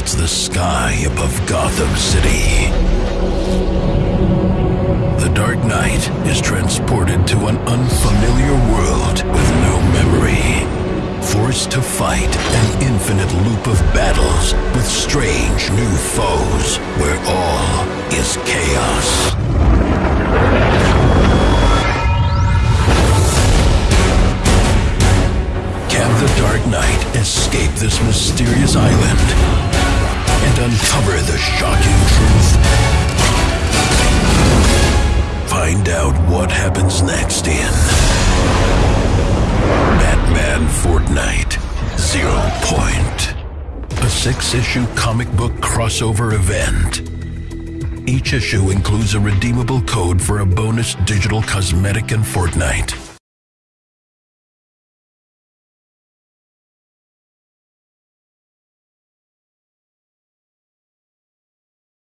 splits the sky above Gotham City. The Dark Knight is transported to an unfamiliar world with no memory. Forced to fight an infinite loop of battles with strange new foes where all is chaos. Can the Dark Knight escape this mysterious island and uncover the shocking truth? Find out what happens next in Batman Fortnite Zero Point, a six issue comic book crossover event. Each issue includes a redeemable code for a bonus digital cosmetic in Fortnite.